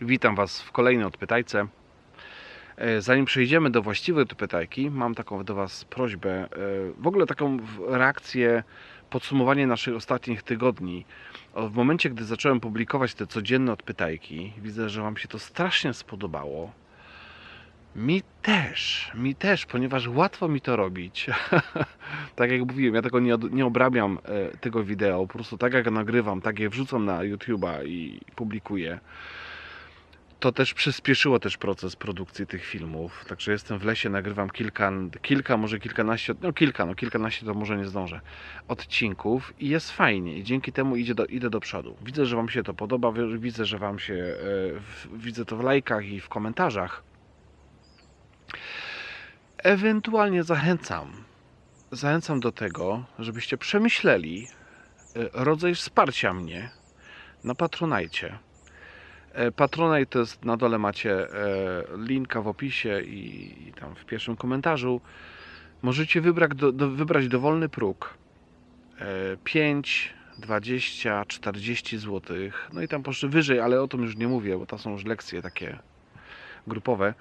Witam Was w kolejnej odpytajce. E, Zanim przejdziemy do właściwej odpytajki, mam taką do Was prośbę, e, w ogóle taką reakcję, podsumowanie naszych ostatnich tygodni. W momencie, gdy zacząłem publikować te codzienne odpytajki, widzę, że Wam się to strasznie spodobało. Mi też, mi też, ponieważ łatwo mi to robić. tak jak mówiłem, ja tego nie, nie obrabiam e, tego wideo, po prostu tak jak nagrywam, tak je wrzucam na YouTube'a i publikuję to też przyspieszyło też proces produkcji tych filmów. Także jestem w lesie, nagrywam kilka, kilka może kilkanaście, no kilka, no kilkanaście to może nie zdążę, odcinków i jest fajnie i dzięki temu idzie do, idę do przodu. Widzę, że Wam się to podoba, wi- widzę, że Wam się, e, widzę to w lajkach i w komentarzach. Ewentualnie zachęcam, zachęcam do tego, żebyście przemyśleli e, rodzaj wsparcia mnie na Patronajcie. E, Patronite to jest na dole macie e, linka w opisie i, tam w pierwszym komentarzu. Możecie wybrać, do, do, wybrać dowolny próg. E, 5, 20, 40 zł. No i tam poszły wyżej, ale o tym już nie mówię, bo to są już lekcje takie grupowe.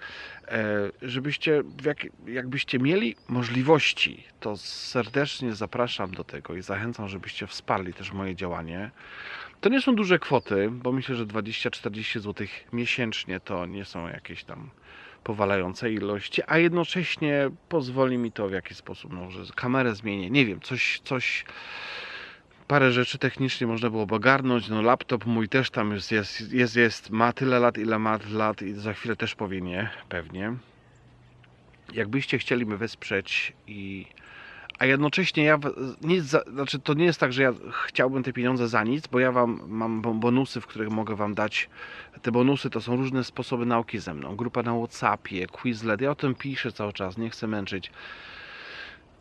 E, żebyście, jak, jakbyście mieli możliwości, to serdecznie zapraszam do tego i zachęcam, żebyście wsparli też moje działanie. To nie są duże kwoty, bo myślę, że 20-40 zł miesięcznie to nie są jakieś tam powalające ilości, a jednocześnie pozwoli mi to w jakiś sposób, no, że kamerę zmienię, nie wiem, coś, coś, parę rzeczy technicznie można było ogarnąć, no laptop mój też tam jest, jest, jest, jest ma tyle lat, ile ma lat i za chwilę też powie nie, pewnie. Jakbyście chcieli mnie wesprzeć i a jednocześnie ja nic za, znaczy to nie jest tak, że ja chciałbym te pieniądze za nic, bo ja wam mam bo- bonusy, w których mogę wam dać. Te bonusy to są różne sposoby nauki ze mną. Grupa na WhatsAppie, Quizlet. Ja o tym piszę cały czas, nie chcę męczyć.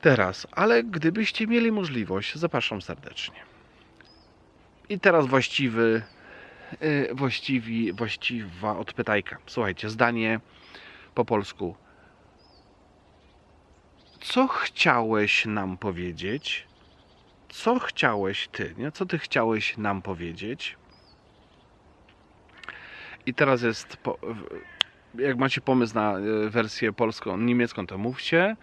Teraz, ale gdybyście mieli możliwość, zapraszam serdecznie. I teraz właściwy, yy, właściwi, właściwa odpytajka. Słuchajcie, zdanie po polsku co chciałeś nam powiedzieć? Co chciałeś ty, nie? Co ty chciałeś nam powiedzieć? I teraz jest, jak macie pomysł na e, wersję polską, niemiecką, to mówcie.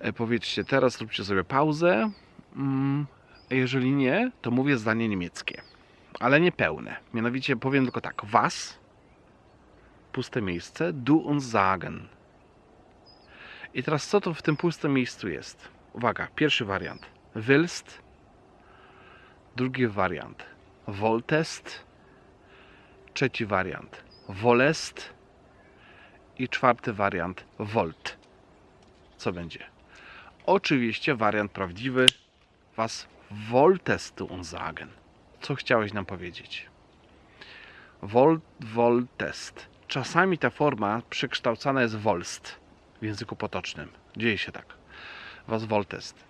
E, Powiedzcie teraz, róbcie sobie pauzę. Mm, Jeżeli nie, to mówię zdanie niemieckie, ale nie pełne. Mianowicie powiem tylko tak: Was, puste miejsce, du uns sagen. I teraz co to w tym pustym miejscu jest? Uwaga, pierwszy wariant. Willst. Drugi wariant. Wolltest. Trzeci wariant. Wollest. I czwarty wariant. Volt. Co będzie? Oczywiście wariant prawdziwy. Was wolltest du uns sagen. Co chciałeś nam powiedzieć? Volt, wolltest. Czasami ta forma przekształcana jest wolst w języku potocznym. Dzieje się tak. Was Woltest.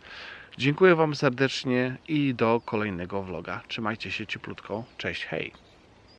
Dziękuję Wam serdecznie i do kolejnego vloga. Trzymajcie się cieplutko. Cześć, hej.